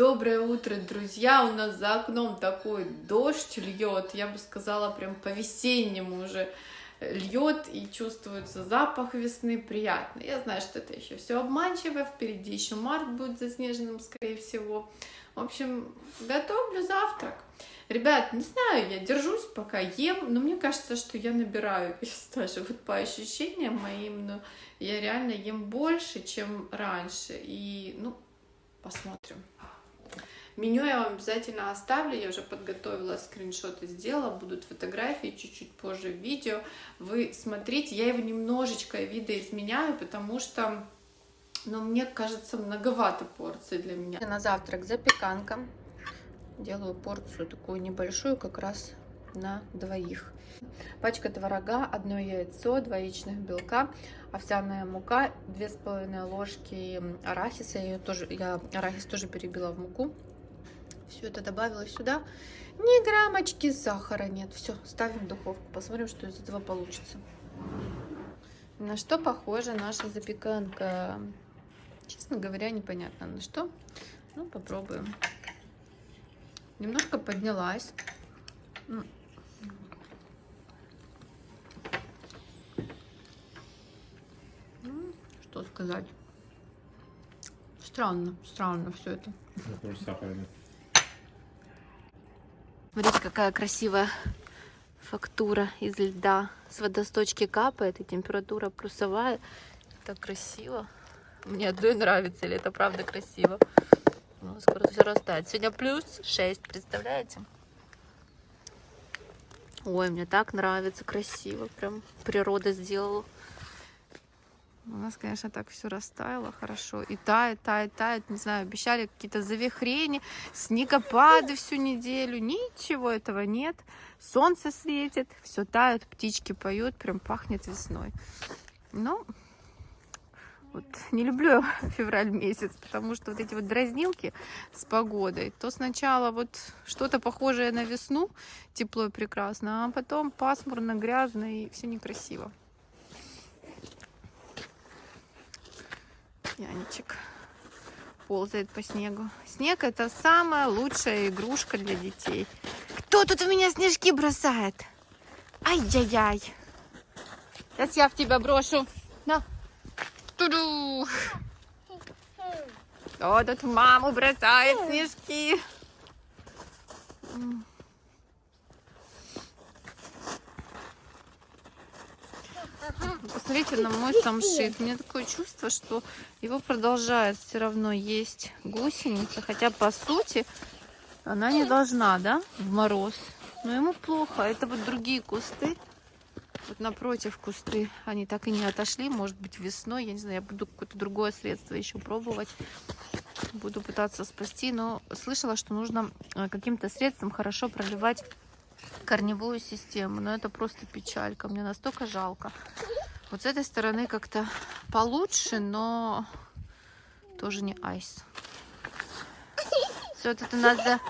Доброе утро, друзья! У нас за окном такой дождь льет, я бы сказала, прям по-весеннему уже льет и чувствуется запах весны приятный. Я знаю, что это еще все обманчиво, впереди еще март будет заснеженным, скорее всего. В общем, готовлю завтрак. Ребят, не знаю, я держусь, пока ем, но мне кажется, что я набираю вес даже вот по ощущениям моим, но я реально ем больше, чем раньше. И, ну, посмотрим. Меню я вам обязательно оставлю, я уже подготовила скриншоты, сделала, будут фотографии чуть-чуть позже видео. Вы смотрите, я его немножечко видоизменяю, потому что, ну, мне кажется, многовато порций для меня. На завтрак запеканка. Делаю порцию такую небольшую, как раз на двоих. Пачка творога, одно яйцо, два яичных белка, овсяная мука, две с половиной ложки арахиса. Я, тоже, я арахис тоже перебила в муку. Все это добавила сюда. Ни граммочки сахара нет. Все, ставим в духовку. Посмотрим, что из этого получится. На что похожа наша запеканка? Честно говоря, непонятно на что. Ну, попробуем. Немножко поднялась. Что сказать? Странно, странно все это. Смотрите, какая красивая фактура из льда. С водосточки капает, и температура плюсовая. Так красиво. Мне одной нравится, или это правда красиво. Ну, скоро все растает. Сегодня плюс 6, представляете? Ой, мне так нравится, красиво. Прям природа сделала. У нас, конечно, так все растаяло хорошо. И тает, тает, тает. Не знаю, обещали какие-то завихрения, снегопады всю неделю. Ничего этого нет. Солнце светит, все тает, птички поют, прям пахнет весной. Но вот не люблю февраль месяц, потому что вот эти вот дразнилки с погодой, то сначала вот что-то похожее на весну, тепло и прекрасно, а потом пасмурно, грязно и все некрасиво. Янчик ползает по снегу. Снег это самая лучшая игрушка для детей. Кто тут в меня снежки бросает? Ай-яй-яй. Сейчас я в тебя брошу. На. Туду. Кто тут маму бросает снежки? Посмотрите на мой самшит. У меня такое чувство, что его продолжает все равно есть гусеница. Хотя, по сути, она не должна, да, в мороз. Но ему плохо. Это вот другие кусты. Вот напротив кусты. Они так и не отошли. Может быть, весной. Я не знаю, я буду какое-то другое средство еще пробовать. Буду пытаться спасти. Но слышала, что нужно э, каким-то средством хорошо проливать корневую систему. Но это просто печалька. Мне настолько жалко. Вот с этой стороны как-то получше, но тоже не айс. Все, тут у нас за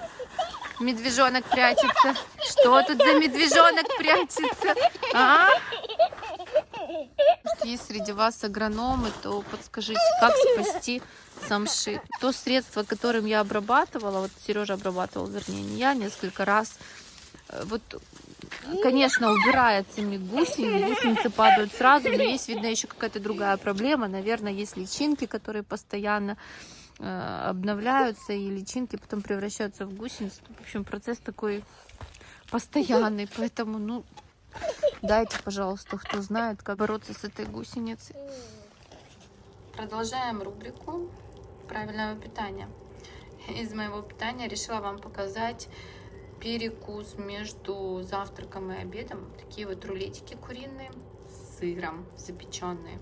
медвежонок прячется. Что тут за медвежонок прячется? А? Есть среди вас агрономы, то подскажите, как спасти самшит. То средство, которым я обрабатывала, вот Сережа обрабатывал, вернее, не я, несколько раз. Э, вот конечно, убирается гусеницы, гусеницы падают сразу, но есть, видно, еще какая-то другая проблема. Наверное, есть личинки, которые постоянно э, обновляются, и личинки потом превращаются в гусеницы. В общем, процесс такой постоянный, поэтому, ну, дайте, пожалуйста, кто знает, как бороться с этой гусеницей. Продолжаем рубрику правильного питания. Из моего питания решила вам показать перекус между завтраком и обедом. Такие вот рулетики куриные с сыром запеченные.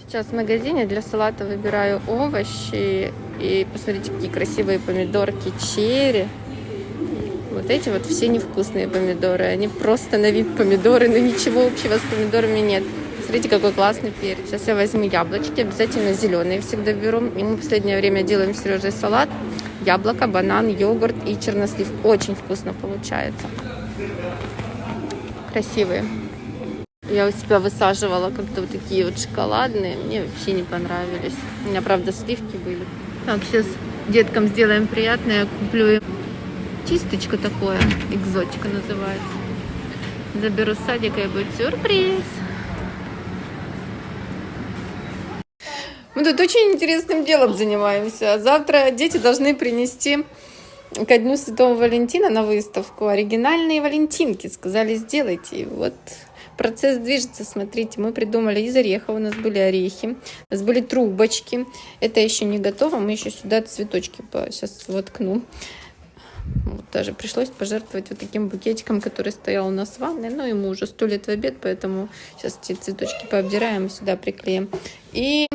Сейчас в магазине для салата выбираю овощи. И посмотрите, какие красивые помидорки черри. Вот эти вот все невкусные помидоры. Они просто на вид помидоры, но ничего общего с помидорами нет. Смотрите, какой классный перец. Сейчас я возьму яблочки, обязательно зеленые всегда беру. И мы в последнее время делаем с Сережей салат яблоко, банан, йогурт и чернослив. Очень вкусно получается. Красивые. Я у себя высаживала как-то вот такие вот шоколадные. Мне вообще не понравились. У меня, правда, сливки были. Так, сейчас Деткам сделаем приятное. Куплю чисточку такое. Экзотика называется. Заберу с садика и будет сюрприз. Мы тут очень интересным делом занимаемся. Завтра дети должны принести ко Дню Святого Валентина на выставку оригинальные валентинки. Сказали, сделайте. И вот процесс движется, смотрите, мы придумали из орехов, у нас были орехи, у нас были трубочки. Это еще не готово, мы еще сюда цветочки сейчас воткну. Вот даже пришлось пожертвовать вот таким букетиком, который стоял у нас в ванной. Ну, ему уже сто лет в обед, поэтому сейчас эти цветочки пообдираем и сюда приклеим. И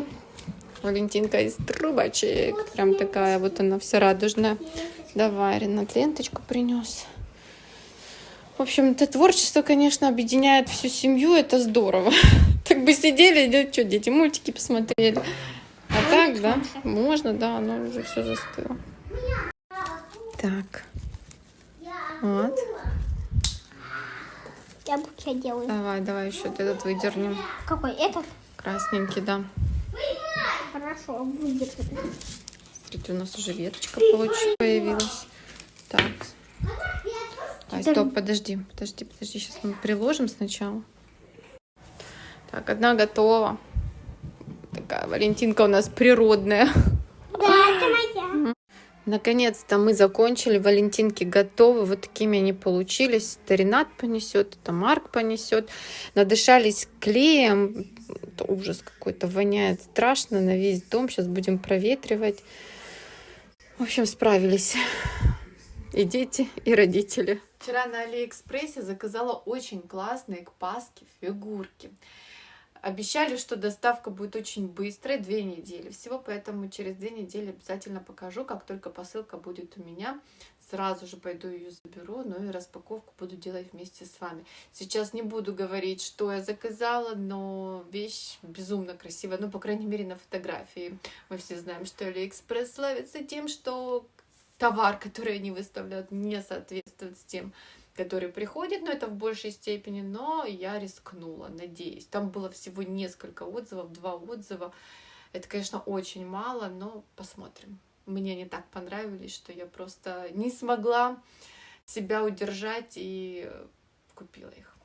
Валентинка из трубочек. Прям такая вот она вся радужная. Давай, Ренат, ленточку принес. В общем, это творчество, конечно, объединяет всю семью, это здорово. Так бы сидели, да, что, дети, мультики посмотрели. А так, да, можно, да, оно уже все застыло. Так. Вот. Я букет делаю. Давай, давай еще этот выдернем. Какой? Этот? Красненький, да. Хорошо, выдержу. Смотрите, у нас уже веточка получилась, появилась. Так. Ай, стоп, подожди, подожди, подожди. Сейчас мы приложим сначала. Так, одна готова. Такая Валентинка у нас природная. Да, это моя. Наконец-то мы закончили. Валентинки готовы. Вот такими они получились. Это Ренат понесет, это Марк понесет. Надышались клеем. Это ужас какой-то. Воняет страшно на весь дом. Сейчас будем проветривать. В общем, справились. И дети, и родители. Вчера на Алиэкспрессе заказала очень классные к Пасхе фигурки. Обещали, что доставка будет очень быстрой, две недели всего, поэтому через две недели обязательно покажу, как только посылка будет у меня. Сразу же пойду ее заберу, ну и распаковку буду делать вместе с вами. Сейчас не буду говорить, что я заказала, но вещь безумно красивая, ну, по крайней мере, на фотографии. Мы все знаем, что Алиэкспресс славится тем, что товар, который они выставляют, не соответствует с тем, который приходит, но это в большей степени, но я рискнула, надеюсь. Там было всего несколько отзывов, два отзыва. Это, конечно, очень мало, но посмотрим. Мне они так понравились, что я просто не смогла себя удержать и купила их.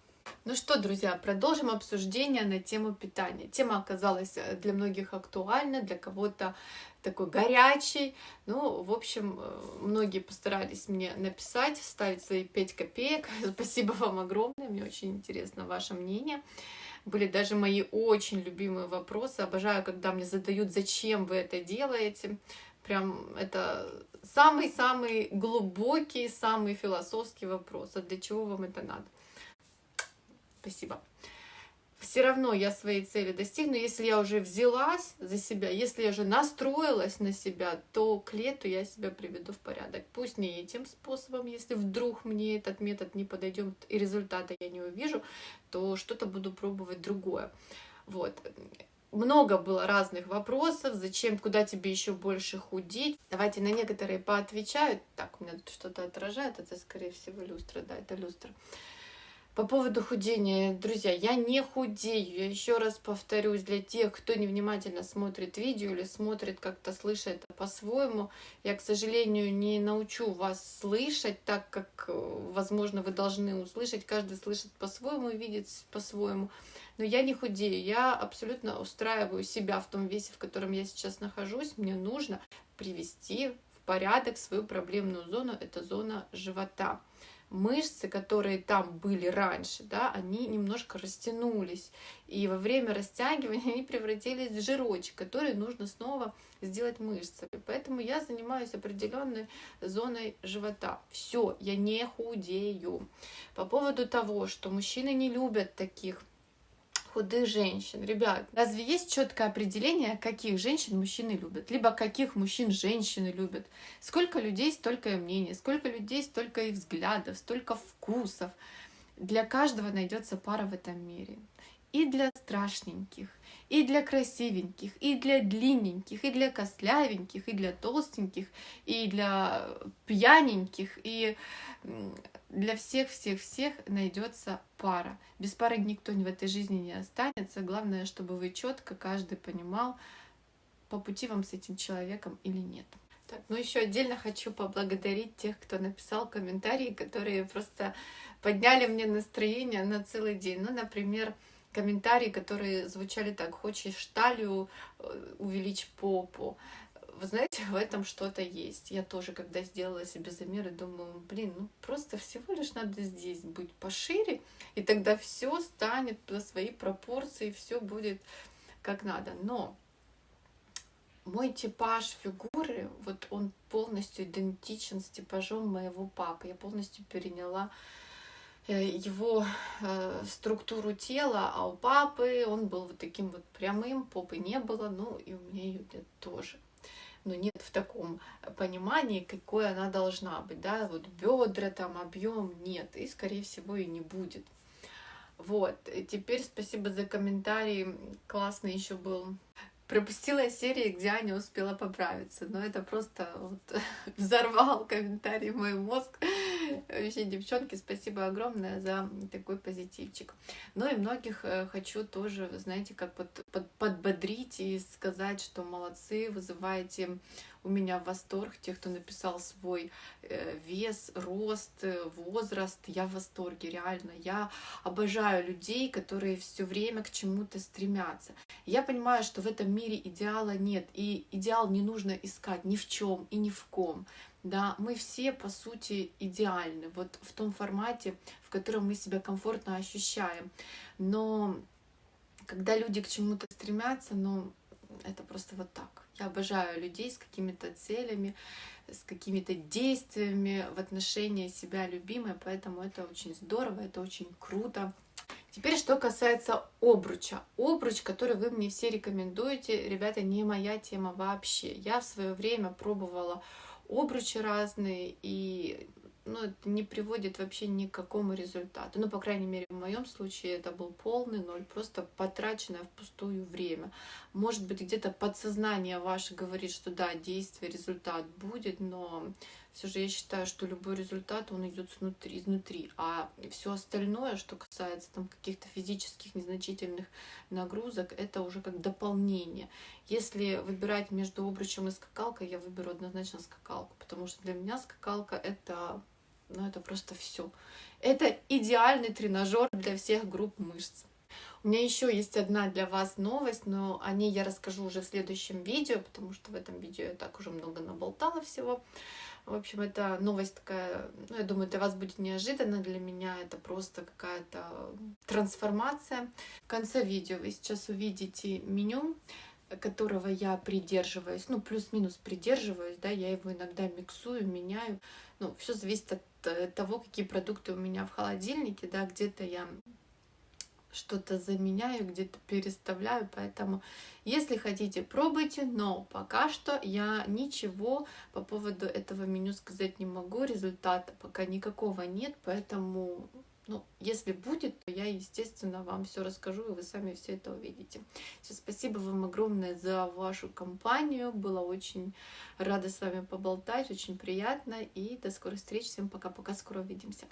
Ну что, друзья, продолжим обсуждение на тему питания. Тема оказалась э, для многих актуальна, для кого-то такой горячий. Ну, в общем, э, многие постарались мне написать, ставить свои 5 копеек. Спасибо вам огромное, мне очень интересно ваше мнение. Были даже мои очень любимые вопросы. Обожаю, когда мне задают, зачем вы это делаете. Прям это самый-самый глубокий, самый философский вопрос. А для чего вам это надо? Спасибо. Все равно я своей цели достигну, если я уже взялась за себя, если я уже настроилась на себя, то к лету я себя приведу в порядок. Пусть не этим способом, если вдруг мне этот метод не подойдет и результата я не увижу, то что-то буду пробовать другое. Вот много было разных вопросов, зачем, куда тебе еще больше худеть. Давайте на некоторые поотвечаю. Так, у меня тут что-то отражает, это, скорее всего, люстра, да, это люстра. По поводу худения, друзья, я не худею. Я еще раз повторюсь, для тех, кто невнимательно смотрит видео или смотрит как-то, слышит по-своему, я, к сожалению, не научу вас слышать так, как, э, возможно, вы должны услышать. Каждый слышит по-своему, видит по-своему. Но я не худею, я абсолютно устраиваю себя в том весе, в котором я сейчас нахожусь. Мне нужно привести в порядок свою проблемную зону, это зона живота мышцы, которые там были раньше, да, они немножко растянулись. И во время растягивания они превратились в жирочек, который нужно снова сделать мышцами. Поэтому я занимаюсь определенной зоной живота. Все, я не худею. По поводу того, что мужчины не любят таких худых женщин. Ребят, разве есть четкое определение, каких женщин мужчины любят? Либо каких мужчин женщины любят? Сколько людей, столько и мнений, сколько людей, столько и взглядов, столько вкусов. Для каждого найдется пара в этом мире. И для страшненьких, и для красивеньких, и для длинненьких, и для костлявеньких, и для толстеньких, и для пьяненьких, и для всех-всех-всех найдется пара. Без пары никто в этой жизни не останется. Главное, чтобы вы четко каждый понимал, по пути вам с этим человеком или нет. Так, ну еще отдельно хочу поблагодарить тех, кто написал комментарии, которые просто подняли мне настроение на целый день. Ну, например, комментарии, которые звучали так, хочешь талию, э, увеличь попу. Вы знаете, в этом что-то есть. Я тоже, когда сделала себе замеры, думаю, блин, ну просто всего лишь надо здесь быть пошире, и тогда все станет на свои пропорции, все будет как надо. Но мой типаж фигуры, вот он полностью идентичен с типажом моего папы. Я полностью переняла э, его э, структуру тела, а у папы он был вот таким вот прямым, попы не было, ну и у меня ее тоже. Но нет в таком понимании, какой она должна быть, да, вот бедра, там, объем нет, и, скорее всего, и не будет. Вот, теперь спасибо за комментарий, классный еще был пропустила серии, где Аня успела поправиться. Но это просто вот взорвал комментарий мой мозг. Вообще, девчонки, спасибо огромное за такой позитивчик. Ну и многих э, хочу тоже, знаете, как под, под, подбодрить и сказать, что молодцы, вызываете у меня восторг. Тех, кто написал свой э, вес, рост, э, возраст, я в восторге, реально. Я обожаю людей, которые все время к чему-то стремятся. Я понимаю, что в этом мире идеала нет, и идеал не нужно искать ни в чем и ни в ком. Да, мы все, по сути, идеальны, вот в том формате, в котором мы себя комфортно ощущаем. Но когда люди к чему-то стремятся, ну, это просто вот так. Я обожаю людей с какими-то целями, с какими-то действиями в отношении себя любимой, поэтому это очень здорово, это очень круто. Теперь, что касается обруча. Обруч, который вы мне все рекомендуете, ребята, не моя тема вообще. Я в свое время пробовала обручи разные, и ну, это не приводит вообще ни к какому результату. Ну, по крайней мере, в моем случае это был полный ноль, просто потраченное впустую время. Может быть, где-то подсознание ваше говорит, что да, действие, результат будет, но все же я считаю, что любой результат, он идет снутри, изнутри. А все остальное, что касается там каких-то физических незначительных нагрузок, это уже как дополнение. Если выбирать между обручем и скакалкой, я выберу однозначно скакалку, потому что для меня скакалка это ну это просто все. Это идеальный тренажер для всех групп мышц. У меня еще есть одна для вас новость, но о ней я расскажу уже в следующем видео, потому что в этом видео я так уже много наболтала всего. В общем, это новость такая, ну, я думаю, для вас будет неожиданно, для меня это просто какая-то трансформация. В конце видео вы сейчас увидите меню, которого я придерживаюсь, ну, плюс-минус придерживаюсь, да, я его иногда миксую, меняю. Ну, все зависит от Э, того, какие продукты у меня в холодильнике, да, где-то я что-то заменяю, где-то переставляю, поэтому если хотите, пробуйте, но пока что я ничего по поводу этого меню сказать не могу, результата пока никакого нет, поэтому ну, если будет, то я, естественно, вам все расскажу, и вы сами все это увидите. Все, спасибо вам огромное за вашу компанию. Было очень рада с вами поболтать, очень приятно. И до скорых встреч. Всем пока-пока, скоро увидимся.